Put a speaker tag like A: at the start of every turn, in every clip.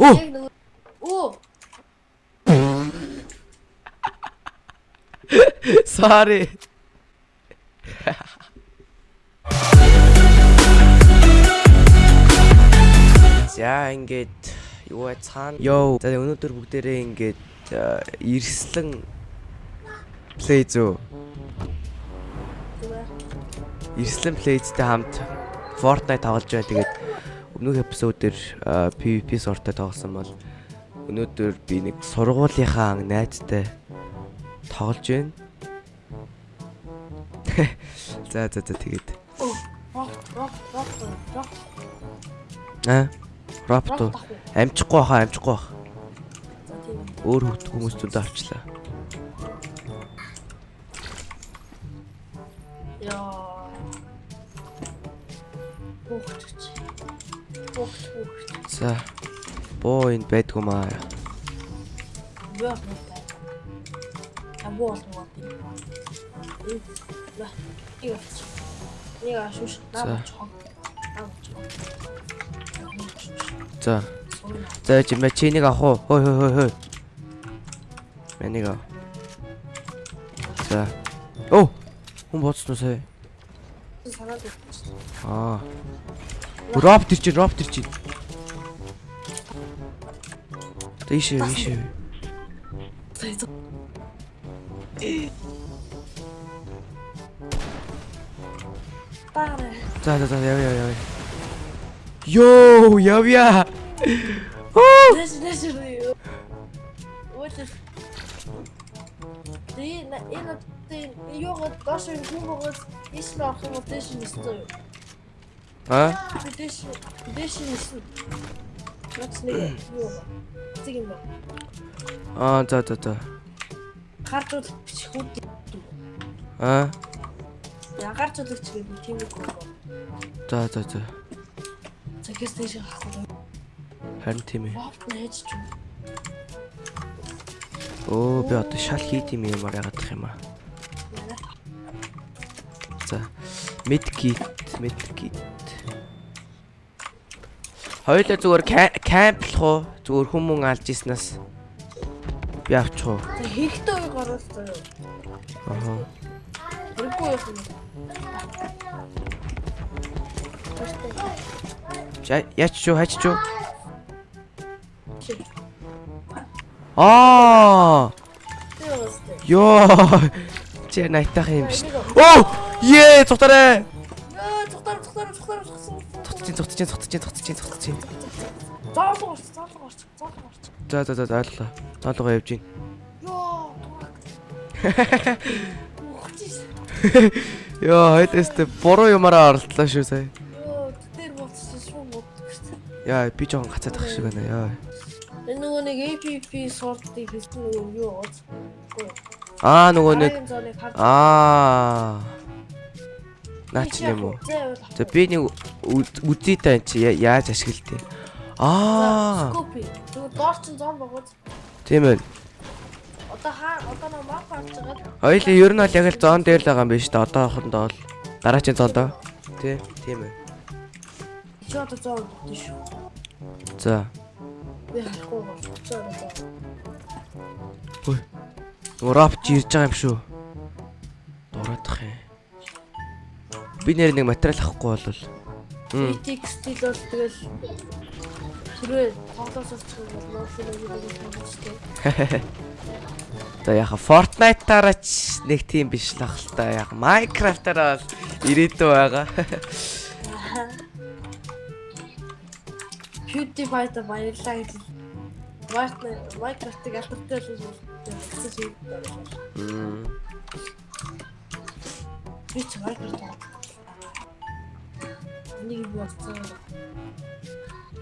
A: Нөгөө Оо.
B: Sorry. За ингээд юу вэ цаана? Йоо. За өнөөдөр бүгдээрээ ингээд ирслэн плей зөө. Ирслэн плейзтэй хамт Fortnite тоглож байна. Тэгээд өмнөх эпизодээр э, PvP сортой тоглосон бол өнөөдөр би нэг сургуулийнхаа найзтай тоглож байна. За за за тэгээд аа Ропто амжихгүй баха амжихгүй
A: тийм.
B: Өөр хөвт хүмүүстүүд авчлаа. За боо энд байдгүй маа.
A: Бөө бай. А боо бол тийм. Ла. Ио. Нэг ашууш. Наа чог. Наа чог.
B: За. За чи мэ чинийг авах уу? Хой хой хой хой. Мэнийг ав. За. Оо. Хүн боцсон уу сая?
A: Санаад өгч.
B: Аа. Роп тэр чи роп тэр чи. Тийшээ тийшээ.
A: Таарэ.
B: За за за яв яв яв. Йоо явя. Оо.
A: Дэс дэс юу. What is Тэ на энэ тэ ёо гаш юм хүмүүс ишл авах юм дэш нэстэй.
B: А?
A: Би дэш дэш нэстэй. Нац нэг ёо. Тэг юм ба.
B: Аа за за за.
A: Хартууд хүүд
B: Аа.
A: ягаар зүлэгч гэдэг тийм үг байна.
B: За за за.
A: Цагаас дэш хахах.
B: Харин тийм ээ.
A: Нээж ч юм.
B: Оо би одоо шал хийд юм ямар яагаадах юм аа. За. Medkit, medkit. Хоёулаа зүгээр кемплах уу? Зүгээр хүмүүн алж иснаас би авчих уу?
A: Хэрэгтэй уу гараад заяа.
B: Аа.
A: Хэрэггүй.
B: За яач чуу хач чуу? Аа! Йоо! Чи найтах юм биш. Оо! Ее, цухтараа.
A: Яа, цухтар цухтар цухтар цухсан.
B: Цухтчих, цухтчих, цухтчих, цухтчих, цухтчих.
A: Заалгаарч, заалгаарч, заалгаарч.
B: За за за ойлголоо. Тоолгоо явж гин.
A: Йоо.
B: Йоо, хоёлээстэй буруу юмараа оролтлоо шүү сая.
A: Йоо, тэр болчихсон шүү шүү.
B: Яа, би жоохон гацаад ах шиг байна. Яа.
A: Энэ нөгөө нэг APP сортыг хийсэн нөгөө юу ууц.
B: Аа, нөгөө нэг
A: Аа.
B: Аа. Наач юм уу? За би нэг үзий та эн чи яаж ашигладээ. Аа.
A: Скопи. Зүгээр доор чин зом богод.
B: Тийм ээ.
A: Одоо хаа одоо нэг мап харж байгаа.
B: Хоёлаа ер нь бол яг л зон дээр л байгаа юм биш үү? Одоохондоо бол дараачийн зондоо. Тий, тийм ээ.
A: Чи одоо зом бодсон шүү.
B: За.
A: Би харахгүй болчихсон.
B: Хөөе. Нөгөө рапч ирж байгаа юм шүү. Би нэр нэг материал авахгүй болвол. Мм.
A: BTX стил бол тэгэл түрээ тоглоос очих юм бол нэг
B: За яха Fortnite-аараа ч нэг тийм биш л ах л та. Яг Minecraft-аараа бол ирээдүй байгаа.
A: PewDiePie-та баярлаа гэж. Minecraft-ыг алдартай л хэлсэн.
B: Мм.
A: Би ч Minecraft. Нэг болцсон.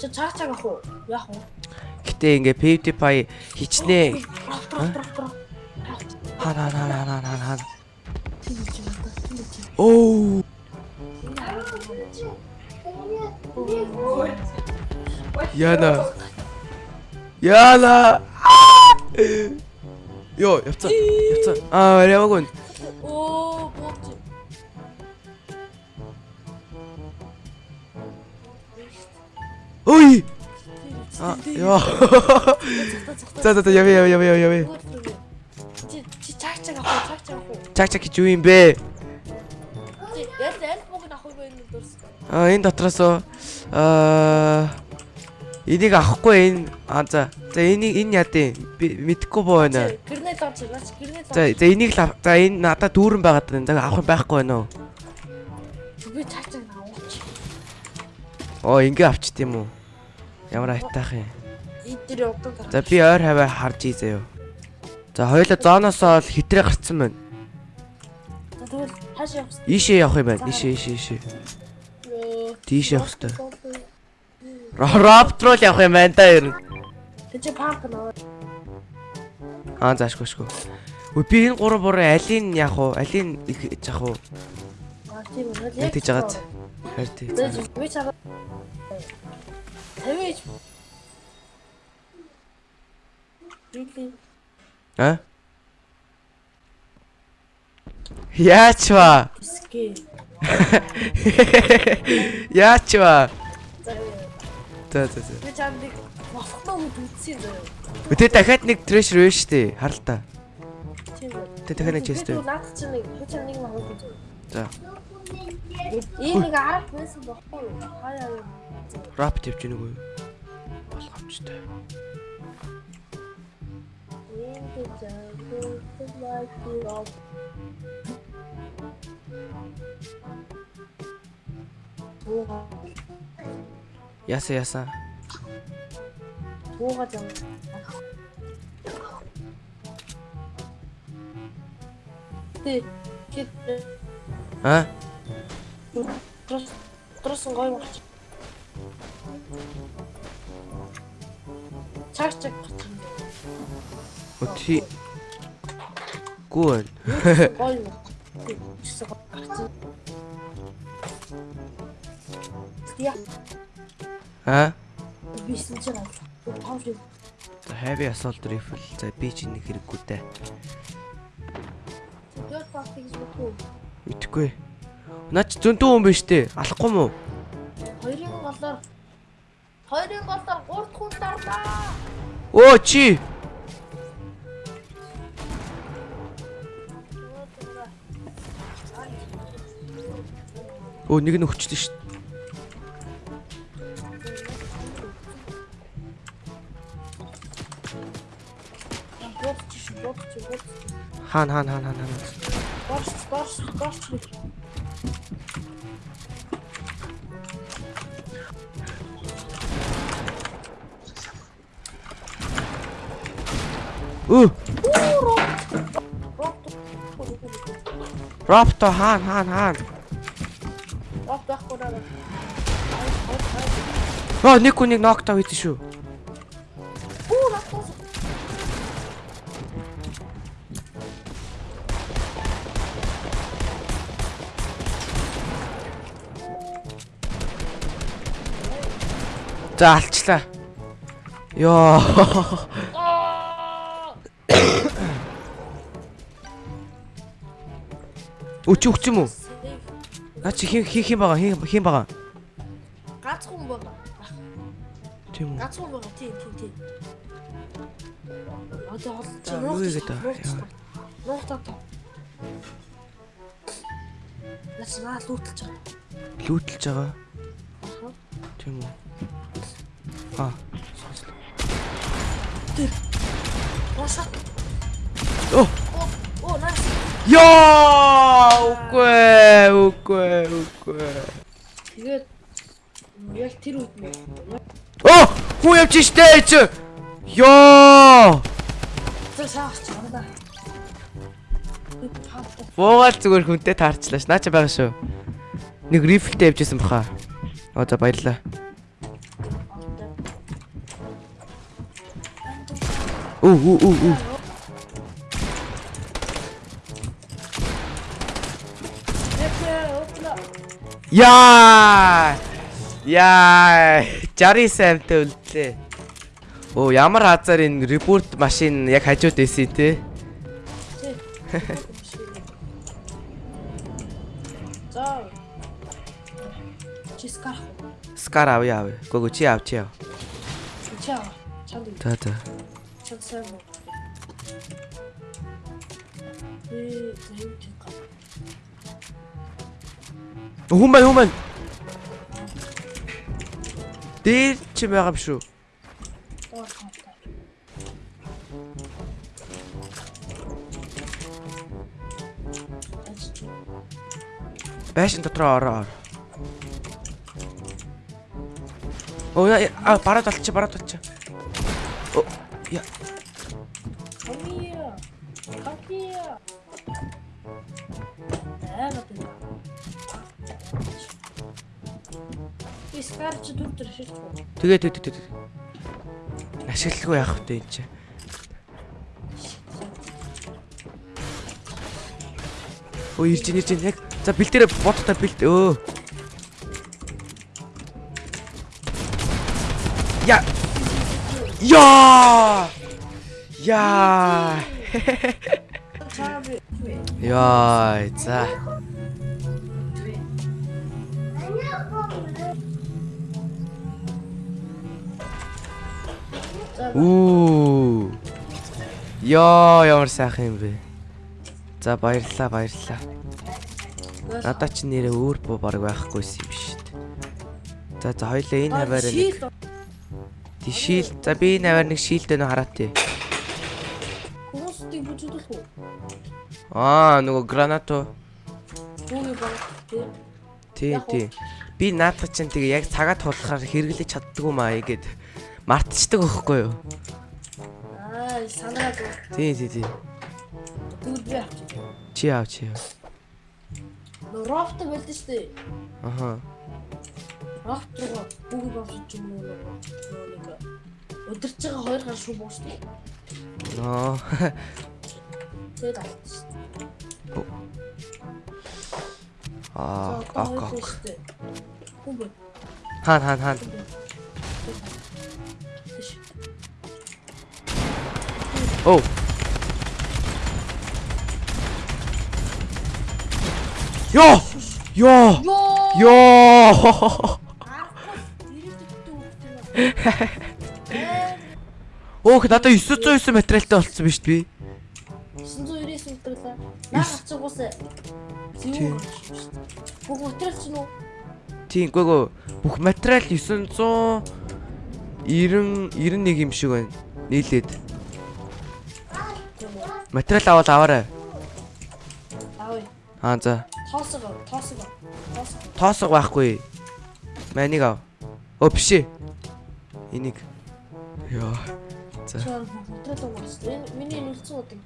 A: Чи цаачааг ах уу? Яах вэ?
B: Гэтэ ингээ PewDiePie хичнээн хана хана хана хана хана. Оо. Яна. Яна. Йоо, явцаа. Явцаа. Аа, яваагүй.
A: Оо,
B: Ой. А ёо. За за за яв яв яв яв яв.
A: Чи чи чаг чаг авах чаг чаг авах.
B: Чаг чаг гэж юу юм бэ?
A: Чи ял аль бог авах вэ энэ дурс.
B: А энэ дотроос аа энийг авахгүй энэ а за за энийг энэ яадیں۔ Би мэдэхгүй боо байна.
A: Гэрнэт авч наач гэрнэт
B: За за энийг л за энэ надад дүүрэн байгаад байна. За авах юм байхгүй байна уу?
A: Би чаг.
B: Оо ингээ авчт юм уу? Ямар айтаах юм.
A: Одоо гарах.
B: За би ойр хаваа харж ий заяа. За хоёулаа зооноосоо л хитрээ гарцсан байна.
A: За тэгвэл хааш явах вэ?
B: Ийшээ явах юм байна. Ийшээ ийшээ ийшээ. Тийш явах хэрэгтэй. Роптрол явах юм байна да ер нь.
A: Тэг чи парк нөө.
B: Аа заашгүй шгүй. Үгүй би энэ гурав буруу алийг яах вэ? Алийг их яах вэ?
A: А тийм үү.
B: Яг тийж байгаа. Харин тий.
A: Тэг би чага. Тэвэж. Би
B: А? Яач ба?
A: ски.
B: Яач ба?
A: За
B: За за
A: би чамд босгоно үд үтсийн зөө.
B: Өтэ дахиад нэг трэшер вэ штэ. Харалтаа.
A: Тийм.
B: Тэ дахиад нэг чест.
A: Би наад чинь нэг чам нэг мах үү.
B: За.
A: Нэг арга байсан бохгүй юу? Хаяа.
B: Рап тавьж гинэг үү? Болгоомжтой. Яса яса.
A: тууга зам. Тэ кит
B: А?
A: Трос трос гой марч. Чаг чаг гарч.
B: Өти. Гүн.
A: Гой гарч. Я
B: А?
A: бисэн чинь. Тавш
B: За heavy assault rifle. За би чи нэг хэрэггүй дээ.
A: Дөрөв пастиг зүггүй.
B: Мэдхгүй. Наач зөндөө хүн биш дээ. Алахгүй мүү?
A: Хоёрын голоор Хоёрын голоор гурт хүн дарлаа.
B: Оо чи. Оо нэг нь өгчлээ шүү.
A: Гурт чи гурт чи гурт.
B: Хаана хаана хаана Өө. Ропто хаана хаана хаана.
A: Рот байхгүй даа.
B: Аа нэг хүн нэг нокта хийсэн шүү.
A: Уу рот.
B: За алчлаа. Йоо. Өч өгч юм уу? Наа чи хин хийх юм байгаа хин хин байгаа.
A: Гац хүн байгаа.
B: Тийм үү.
A: Гац хүн байгаа. Тийм тийм тийм. Одоо ол чи
B: За, юу хийгээд байгаа? Яа.
A: Нуухтаа. Яс наа лүүтэлж байгаа.
B: Лүүтэлж байгаа. Тийм үү. Аа.
A: Босоо.
B: Оо.
A: Оо
B: Яа! Үгүй, үгүй, үгүй.
A: Тэгээд яг тэр үед нь
B: Оо! Хүү явж штэ чи. Йоо!
A: тэр шахаж байна
B: Буугаал зүгээр хүнтэй таарчлаа ш. Наа чи байгаа шүү. Нэг рифлтэй явжсэн баха. Оо за баярлаа. Үу үу үу үу. Яа! Яа! Жари саймтай үлдлээ. Оо ямар хазар энэ ребут машин яг хажууд байсан те.
A: За. Чискар.
B: Скар авъя авъя. Гого чи ав чи ав.
A: Чаа. Чанд.
B: За за.
A: Чанд сайн уу. Ээ, зөв тийм гал.
B: Хүн байна хүн байна. Дээр чи байгаа юм шүү. Байшин дотроо ороо. ор. Оо яа, а бараад болчих бараад болчих. Оо я
A: Come here. Come here. Искарч дүр дүр шилжүү.
B: тэгээ тэгээ тэгээ. Ашиглахгүй яах вэ энэ чи. Оо ирж ирж яг за бэлдэрэ бодтой бэлд өө. Я. Я. Я. Яа, за. Үу. Яа, ямар сайхан юм бэ. За баярлалаа, баярлалаа. Надад ч нэрээ өөр буу баг байхгүйсэн юм шүү дээ. За за хоёлаа энэ хаваараа нэг тий шил. За би энэ хаваар нэг шилдэ нөө хараа тий.
A: Хүмүүсийг бүжүүлэх үү?
B: Аа, нөгөө гранато. Тий, тий. Би наадах чинь тэгээ яг цагаат тулахаар хэрэглэж чаддгүй маа игээд мартчихдаг байхгүй юу?
A: Аа, санаад.
B: Тий, тий, тий.
A: Би авчих.
B: Чи аав чи.
A: Нөө рофт байлдэ штэ.
B: Аха.
A: Рофт руу бүгд бовсож юм уу? Нэг өдөрч байгаа хоёр гар шүү буусна.
B: Ноо.
A: Тэгээд авчих.
B: Аа, ок.
A: Хүн
B: Хаан хаан хаан. Оо. Йоо! Йоо!
A: Йоо!
B: Өөх надад 909 материалтай болцсон биз дээ би.
A: 999 үлдэрлээ. Наа хацгуусаа.
B: Тийм.
A: Бүх материал чинь үү?
B: Тийм гүйгөө бүх материал 900 90 91 юм шиг байна. Нийлээд. Материал аваад аваарай.
A: Аав.
B: Аа за.
A: Тоосоо, тоосоо. Тоосоо.
B: Тоосго байхгүй. Манийг ав. Өө биш ээ. Энийг. Яа. За.
A: Материал уус. Энэ миний нүлцэн удаг.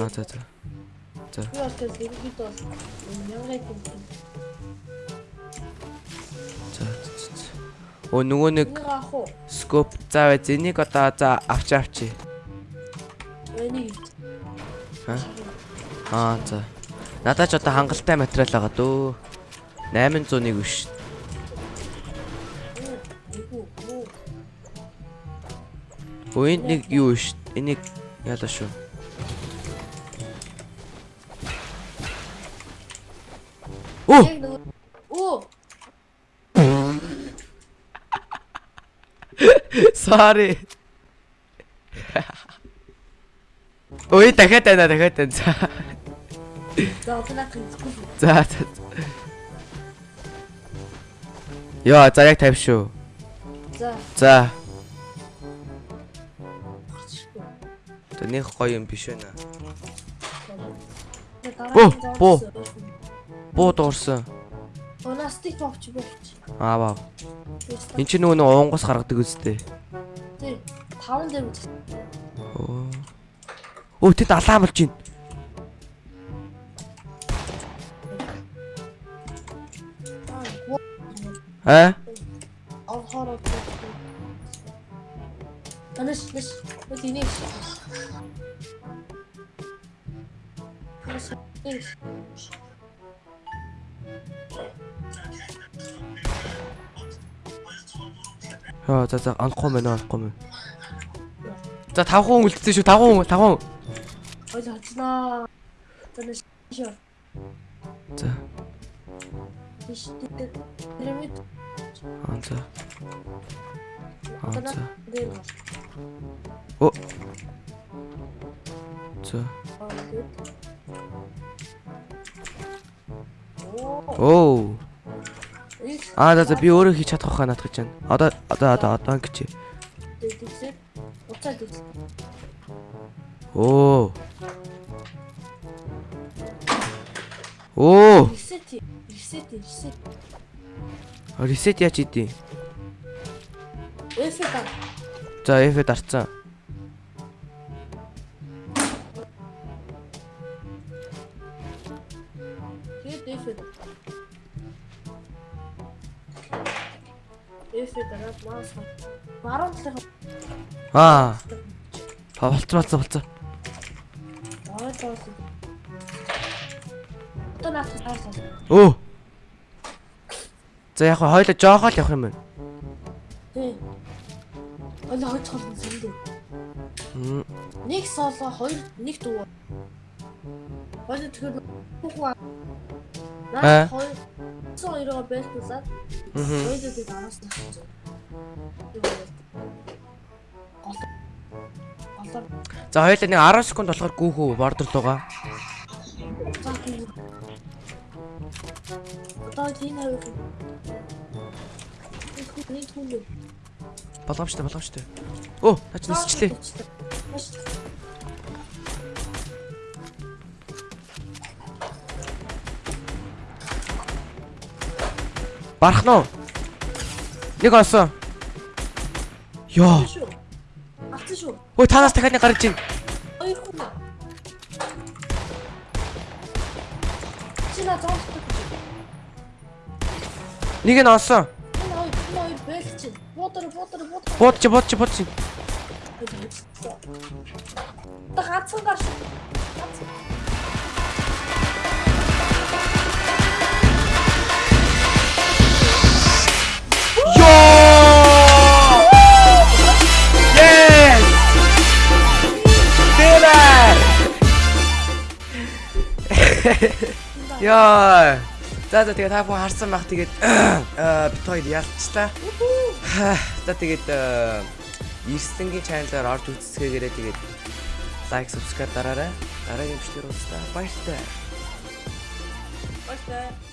B: Аа за за.
A: Би бол тэр дэргэд бол мянгай тийм.
B: За. за, за, за. Өө нөгөө нэг скоп заа бай. Энийг одоо за авч авчи.
A: Энийг.
B: Аа за. Надад ч одоо хангалттай материал байгаа дөө. 801 биш.
A: Эйгүү. Оо.
B: Өө энд нэг юу биш. Энийг яалаа шүү. Оо.
A: Оо.
B: sorry. Ой, дахиад байна, дахиад байна. За.
A: За одоо наад хийхгүй.
B: За. Яа, за яг тавь шүү.
A: За.
B: За. За нэг гоё юм биш байна. Оо, буу. Буу дуурсан.
A: Пластик бовч бовч.
B: Аа вау. Энд чи нөгөө уунгаас гаргадаг үстэй.
A: Тий. Таван дээр үз.
B: Өө тэд алаан болж байна. Аа?
A: Авахаараа. Танаш нэш. Үгүй. Танаш нэш.
B: Яа, за за анхгүй мэн анхгүй мэн. За 5 хүн үлдсэн шүү 5 хүн 5 хүн.
A: Ой хацнаа. Танаш шоо.
B: За.
A: Тэш тэт. Пирамид.
B: Аа за. Аа, за. Оо. За.
A: Оо.
B: Аа за би өөрөө хийж чадах хаа надад гэж байна. Одоо одоо одоо одоо ингэж.
A: Уцаа дэгс.
B: Оо. Оо.
A: Ресет. Ресет. Ресет.
B: Ресет яач идэв.
A: Эфэ та.
B: За F дарцсан.
A: Тэгээд эфэ. Эфэ дараа маас. Баруун талын
B: Аа. Болцсон болцсон болцсон.
A: Аа таас. Наад таас.
B: Өө. За яг хоёлоо жоохоо л явах юм байна.
A: Тий. Ола хойч холбон зөндөө. Нэг соло, хоёр нэг дуу. Хоёр тэгэхээр.
B: Аа.
A: Наа хоёр цоо хоёроо байлтуулаад
B: Мгм.
A: хоёр дээг араас. Голоор
B: За хоёлаа нэг 10 секунд болохоор гүүхүү бордер Болгоомжтой болгоомжтой. Оо, наач нисчлээ. Барах нь уу? Нэг осон. Йоо.
A: Авсан шүү.
B: Ой танаас дахиад нэг гарч ийн.
A: Хоёр хүн. Чина зоос.
B: Нэг нь осон.
A: Энэ хоёр энэ хоёр бэлч чинь. Ботор ботор ботор.
B: Буудч буудч буудч.
A: Та ганцхан
B: За за тэгээ та бүхэн харсан байх тэгээд бит хоёр ялцлаа. За тэгээд Ирсэнгийн чаналаар орж үзсгээгээрээ тэгээд лайк subscribe дараарай. Дараагийн бичлэгээр уулзлаа. Баяртай.
A: Баярлалаа.